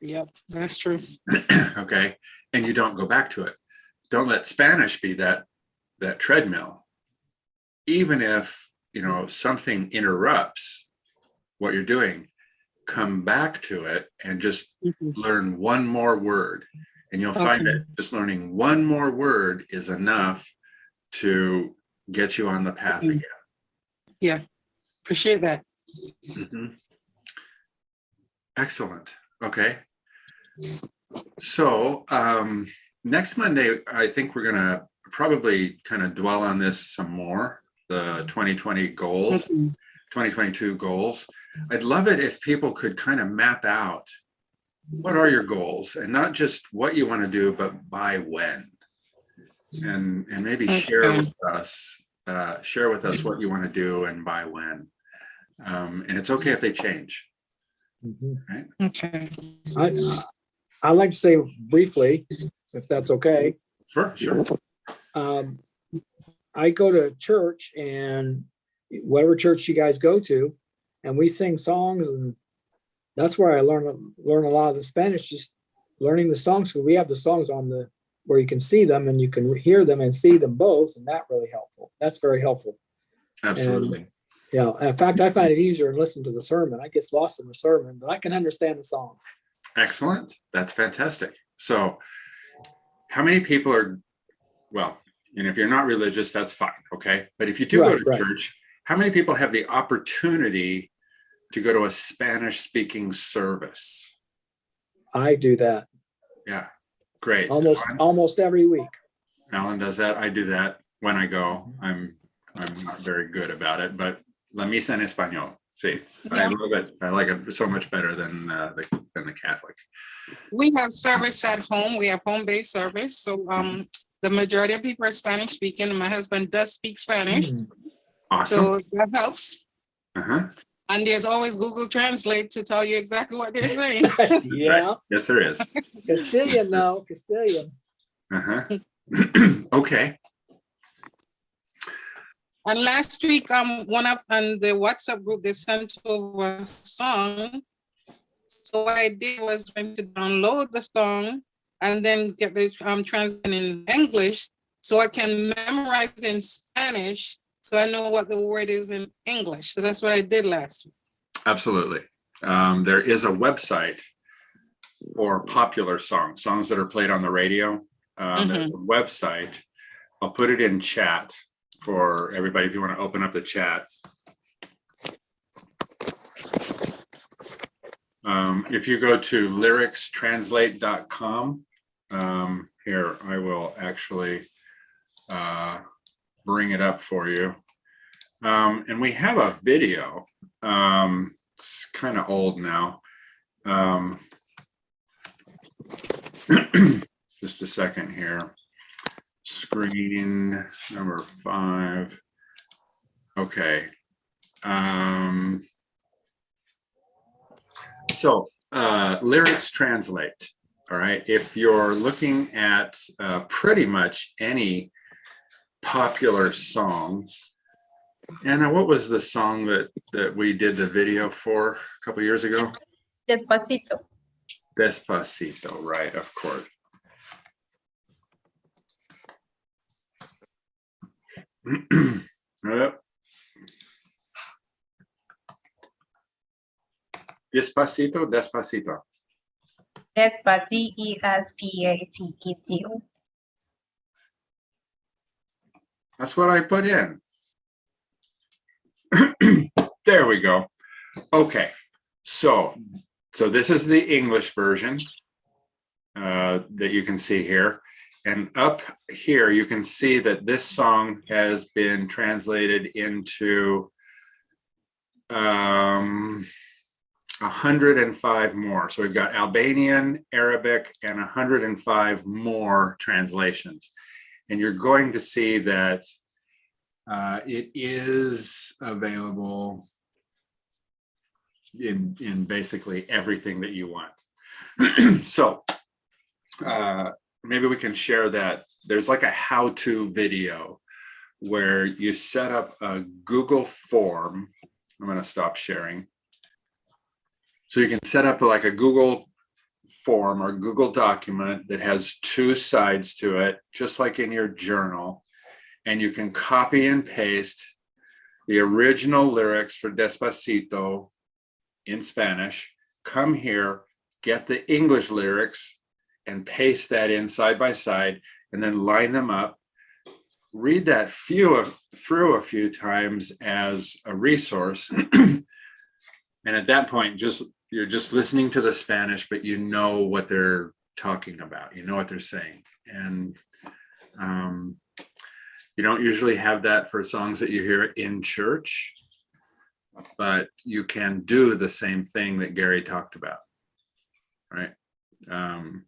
Yep, that's true. (clears throat) okay? And you don't go back to it. Don't let Spanish be that, that treadmill. Even if, you know, something interrupts what you're doing, come back to it and just Mhm. learn one more word. And you'll find that just learning one more word is enough to get you on the path Mhm. again. Yeah, appreciate that. Mhm. Excellent. Okay. So um, next Monday, I think we're gonna probably kind of dwell on this some more, the 2020 goals, Mhm. 2022 goals. I'd love it if people could kind of map out what are your goals and not just what you want to do, but by when. And, and maybe share with us, uh, share with us what you want to do and by when. Um, and it's okay if they change. Mhm. Okay. I, I'd like to say briefly, if that's okay. Sure, sure. um, I go to church and whatever church you guys go to, and we sing songs and that's where I learn, learn a lot of the Spanish, just learning the songs. So we have the songs on the, where you can see them and you can hear them and see them both, and that really helpful. That's very helpful. Absolutely. Yeah, in fact, I find it easier to listen to the sermon. I get lost in the sermon, but I can understand the song. Excellent. That's fantastic. So how many people are, well, and if you're not religious, that's fine, okay? But if you do go to right. church, how many people have the opportunity to go to a Spanish speaking service? I do that Yeah, great. almost, Alan- almost every week. Alan does that. I do that when I go. I'm, I'm not very good about it, but la misa en español. See, I Yeah. love it. I like it so much better than uh, the, than the Catholic. We have service at home. We have home-based service. So um, the majority of people are Spanish speaking. My husband does speak Spanish, Mm. Awesome. so that helps. Uh-huh. And there's always Google Translate to tell you exactly what they're saying. (laughs) (laughs) Yeah, Yes, there is. Castilian now, Castilian. Uh-huh. (clears throat) Okay, And last week, um, one of, on the WhatsApp group, they sent over a song. So what I did was went to download the song and then get the, um, translation in English, so I can memorize it in Spanish, so I know what the word is in English. So that's what I did last week. absolutely. Um, there is a website for popular songs, songs that are played on the radio. Um, there's a website. I'll put it in chat for everybody if you want to open up the chat. Um, if you go to lyricstranslate.com, um, here, I will actually uh, bring it up for you. Um, and we have a video. Um, it's kind of old now. Um, (clears throat) just a second here. Screen number five. Okay. Um, so uh, lyrics translate. All right. If you're looking at uh, pretty much any popular song. Anna, what was the song that, that we did the video for a couple years ago? Despacito. Despacito, right, of course. (clears throat) Yep. Despacito, despacito. D-E-S-P-A-C-I-T-O. That's what I put in. (clears throat) There we go. Okay, so, so this is the English version uh, that you can see here. And up here, you can see that this song has been translated into um, 105 more. So we've got Albanian, Arabic, and 105 more translations. And you're going to see that uh, it is available in, in basically everything that you want. (clears throat) so uh, maybe we can share that. There's like a how-to video where you set up a Google form. I'm going to stop sharing. So you can set up like a Google form or Google document that has two sides to it, just like in your journal. And you can copy and paste the original lyrics for Despacito in Spanish, come here, get the English lyrics and paste that in side by side and then line them up. Read that few through a few times as a resource. (clears throat) and at that point, just you're just listening to the Spanish, but you know what they're talking about. You know what they're saying. And um, you don't usually have that for songs that you hear in church, but you can do the same thing that Gary talked about, right? Um,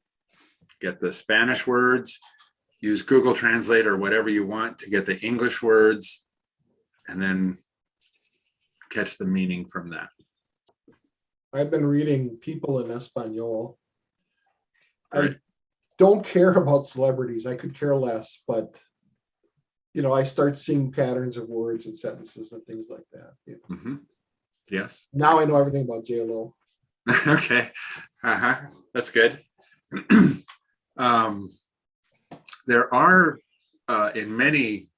get the Spanish words, use Google Translate or whatever you want to get the English words, and then catch the meaning from that. I've been reading People in Espanol. I don't care about celebrities. I could care less, but you know, I start seeing patterns of words and sentences and things like that. Yeah. Mhm. Yes. Now I know everything about JLo. (laughs) okay. Uh-huh. That's good. (clears throat) um, there are uh, in many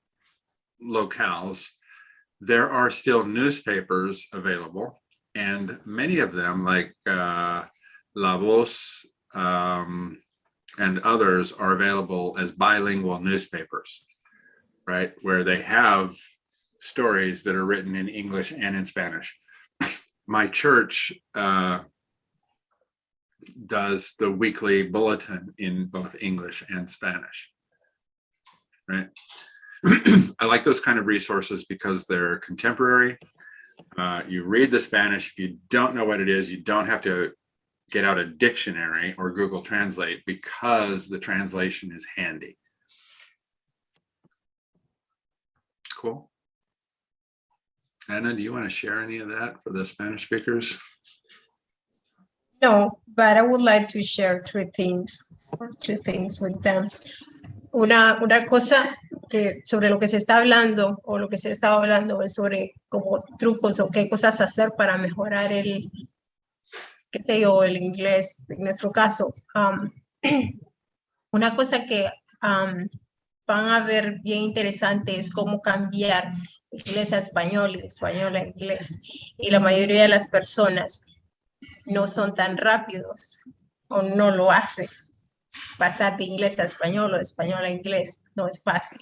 locales, there are still newspapers available, and many of them, like uh, La Voz um, and others, are available as bilingual newspapers, right? Where they have stories that are written in English and in Spanish. (laughs) My church uh, does the weekly bulletin in both English and Spanish. Right. (clears throat) I like those kind of resources because they're contemporary. Uh, you read the Spanish, if you don't know what it is, you don't have to get out a dictionary or Google Translate because the translation is handy. Cool. Anna, do you want to share any of that for the Spanish speakers? No, but I would like to share three things, two things with them. Una, una cosa que sobre lo que se está hablando o lo que se está hablando es sobre como trucos o qué cosas hacer para mejorar el, qué sé yo, el inglés, en nuestro caso. (clears throat) una cosa que van a ver bien interesante es cómo cambiar inglés a español y de español a inglés. Y la mayoría de las personas no son tan rápidos o no lo hacen. Pasar de inglés a español o de español a inglés no es fácil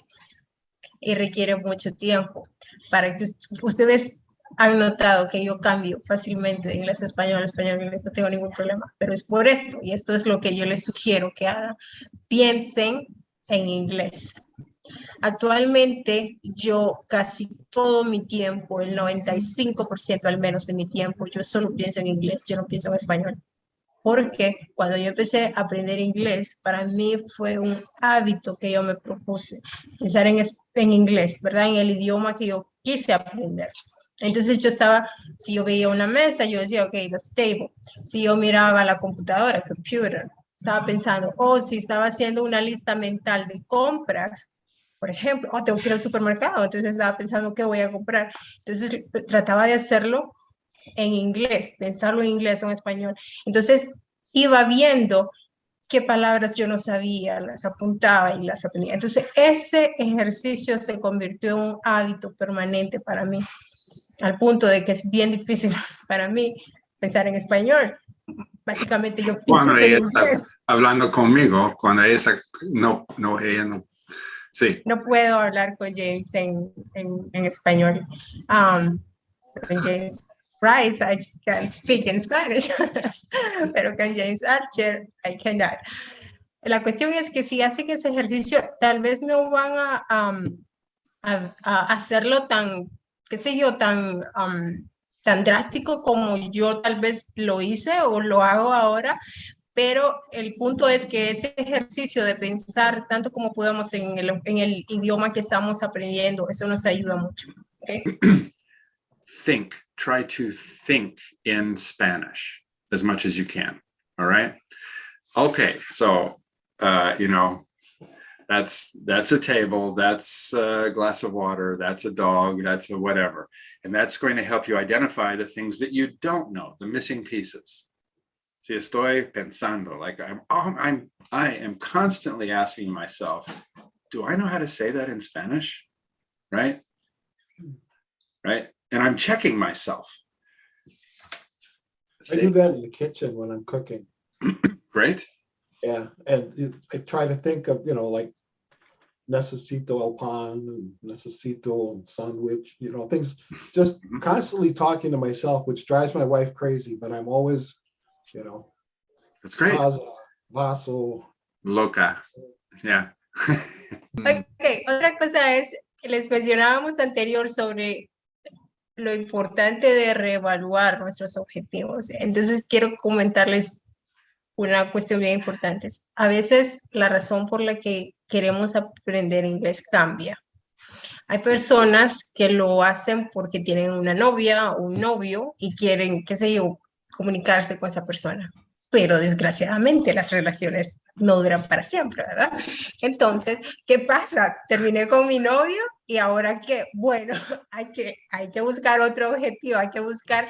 y requiere mucho tiempo. Para que ust- ustedes han notado que yo cambio fácilmente de inglés a español, español a inglés, no tengo ningún problema, pero es por esto y esto es lo que yo les sugiero que hagan. Piensen en inglés. Actualmente yo casi todo mi tiempo, el 95% al menos de mi tiempo, yo solo pienso en inglés, yo no pienso en español. Porque cuando yo empecé a aprender inglés, para mí fue un hábito que yo me propuse, pensar en, en inglés, ¿verdad? En el idioma que yo quise aprender. Entonces yo estaba, si yo veía una mesa, yo decía, ok, that's table. Si yo miraba la computadora, computer, estaba pensando, oh, si estaba haciendo una lista mental de compras, Por ejemplo, oh, tengo que ir al supermercado, entonces estaba pensando qué voy a comprar. Entonces trataba de hacerlo en inglés, pensarlo en inglés o en español. Entonces iba viendo qué palabras yo no sabía, las apuntaba y las aprendía. Entonces ese ejercicio se convirtió en un hábito permanente para mí, al punto de que es bien difícil (laughs) para mí pensar en español. Básicamente yo Cuando ella está inglés. hablando conmigo, cuando ella está, no, no, ella no. Sí, no puedo hablar con James en, en, en español. Um, con James Rice, I can speak in Spanish, (laughs) pero con James Archer, I cannot. La cuestión es que si hacen ese ejercicio, tal vez no van a, um, a, a hacerlo tan, qué sé yo, tan, um, drástico como yo tal vez lo hice o lo hago ahora, pero el punto es que ese ejercicio de pensar tanto como podamos en el, idioma que estamos aprendiendo, eso nos ayuda mucho. ¿ok? think, try to think in Spanish as much as you can. All right. Okay, so uh, you know, that's that's a table, that's a glass of water, that's a dog, that's a whatever. And that's going to help you identify the things that you don't know, the missing pieces. Si estoy pensando, like I'm, I'm, I am constantly asking myself, do I know how to say that in Spanish? Right? Right? And I'm checking myself. I do that in the kitchen when I'm cooking. (clears throat) great. Yeah, and it- I try to think of, you know, like necesito el pan and necesito sandwich, you know, things, (laughs) just Mhm. constantly talking to myself, which drives my wife crazy, but I'm always, you know, That's great. vaso, vaso. Loca. Yeah. (laughs) Ok, otra cosa es que les mencionábamos anterior sobre lo importante de reevaluar nuestros objetivos. Entonces quiero comentarles una cuestión bien importante. A veces la razón por la que queremos aprender inglés cambia. Hay personas que lo hacen porque tienen una novia o un novio y quieren, qué sé yo, comunicarse con esa persona. Pero desgraciadamente las relaciones no duran para siempre, ¿verdad? Entonces, ¿qué pasa? Terminé con mi novio y ahora qué? Bueno, (laughs) hay que, hay que buscar otro objetivo, hay que buscar,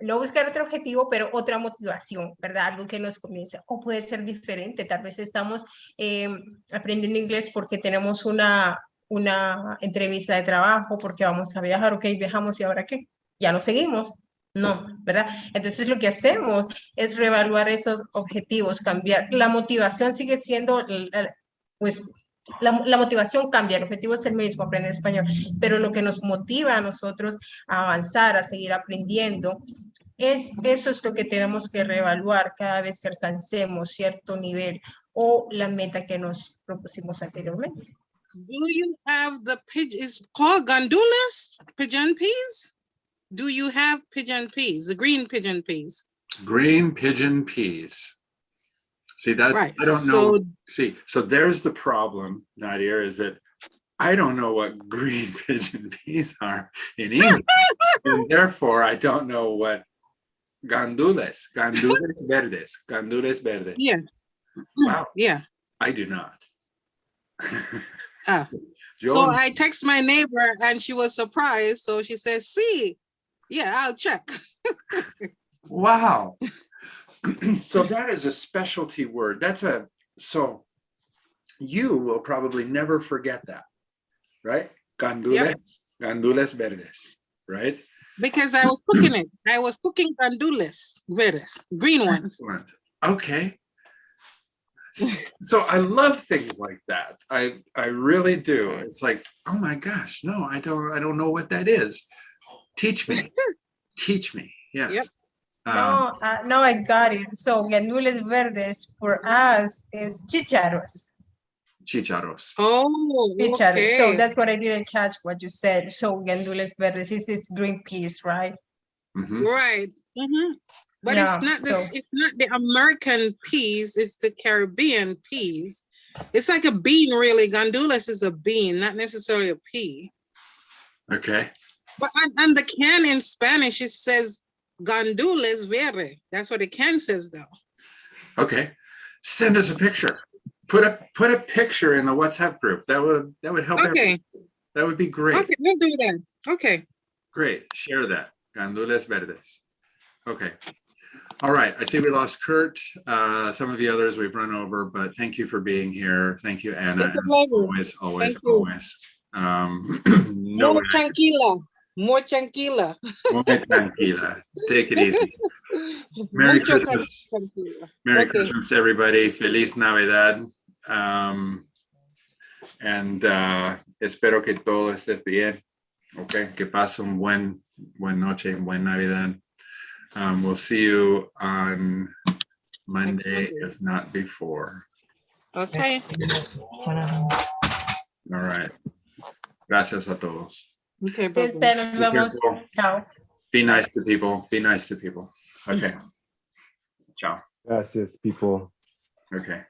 no buscar otro objetivo, pero otra motivación, ¿verdad? Algo que nos comience. O puede ser diferente, tal vez estamos eh, aprendiendo inglés porque tenemos una, una entrevista de trabajo, porque vamos a viajar, ok, viajamos y ahora qué? Ya no seguimos. No, ¿verdad? Entonces lo que hacemos es reevaluar esos objetivos, cambiar. La motivación sigue siendo, pues, la motivación cambia, el objetivo es el mismo, aprender español, pero lo que nos motiva a nosotros a avanzar, a seguir aprendiendo, es, eso es lo que tenemos que reevaluar cada vez que alcancemos cierto nivel o la meta que nos propusimos anteriormente. Do you have the pigeon, it's called gandulas, pigeon peas? Do you have pigeon peas, the green pigeon peas? Green pigeon peas. See, that Right, I don't know. so See, so there's the problem, Nadia, is that I don't know what (laughs) green pigeon peas are in English. And (laughs) therefore, I don't know what gandules, gandules verdes, gandules verdes. Yeah. Wow, Yeah, I do not. Ah. (laughs) So I text my neighbor and she was surprised, so she says, see, yeah, I'll check. wow. (clears throat) So that is a specialty word. That's a, so you will probably never forget that, right? Gandules, gandules verdes, right? Because I was cooking it. I was cooking gandules, verdes, green ones. Excellent. Okay. So I love things like that. I, I really do. It's like, oh my gosh, no, I don't, I don't know what that is. Teach me, (laughs) teach me, yes. Um, No, uh, no, I got it. So, gandules verdes for us is chicharos. Chicharos. Oh, Chicharos. So that's what I didn't catch what you said. So, gandules verdes is this green peas, right? Mhm. Right. mhm. But Yeah, it's not this, so- it's not the American peas, it's the Caribbean peas. It's like a bean, really. Gandules is a bean, not necessarily a pea. Okay, But on, on the can in Spanish, it says gandules verde. That's what the can says though. okay. Send us a picture. put a, put a picture in the WhatsApp group. That would, that would help. Okay, That would be great. okay, we'll do that. Okay. Great, share that. Gandules verdes. Okay. All right, I see we lost Kurt. Uh, some of the others we've run over, but thank you for being here. Thank you, Anna. It's a pleasure. Always, always, Thank you. always. Um, (clears throat) no, tranquila, more tranquila. muy tranquila. Take it easy. (laughs) Merry Mucho Christmas. tranquila. Merry Okay. Christmas, everybody. Feliz Navidad. Um, and uh, espero que todo esté bien. Okay, que pase un buen, buen noche, buen Navidad. Um, we'll see you on Monday, Monday. if not before. Okay, All right. Gracias a todos. Okay, bye-bye. Nos Be vemos. Chao. Be nice to people. Be nice to people. Okay. (laughs) Ciao. Gracias, people. Okay.